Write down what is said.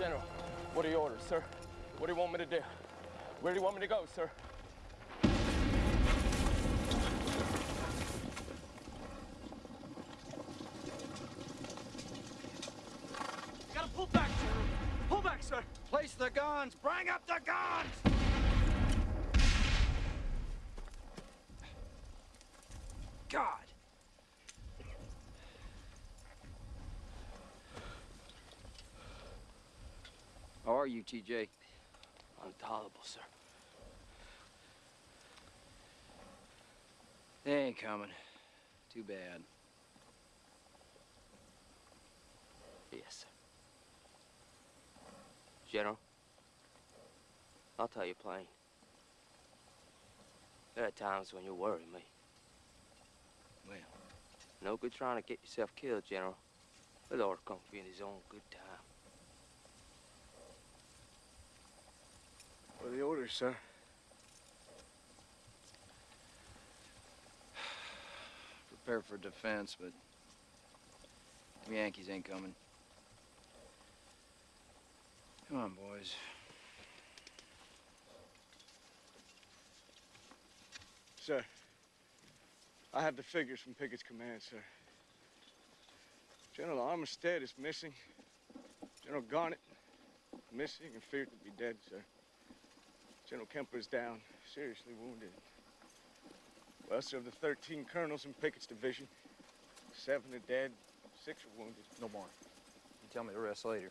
General, what are your orders, sir? What do you want me to do? Where do you want me to go, sir? Gotta pull back, General. Pull back, sir. Place the guns! Bring up the guns! God! Are you, TJ? Intolerable, sir. They ain't coming. Too bad. Yes, sir. General, I'll tell you plain. There are times when you worry me. Well, No good trying to get yourself killed, General. The Lord come for you in his own good time. Sir? prepare for defense, but the Yankees ain't coming. Come on, boys. Sir, I have the figures from Pickett's command, sir. General Armistead is missing. General Garnett, missing and feared to be dead, sir. General Kemper is down, seriously wounded. Sir, of the 13 colonels in Pickett's division, seven are dead, six are wounded. No more. You tell me the rest later.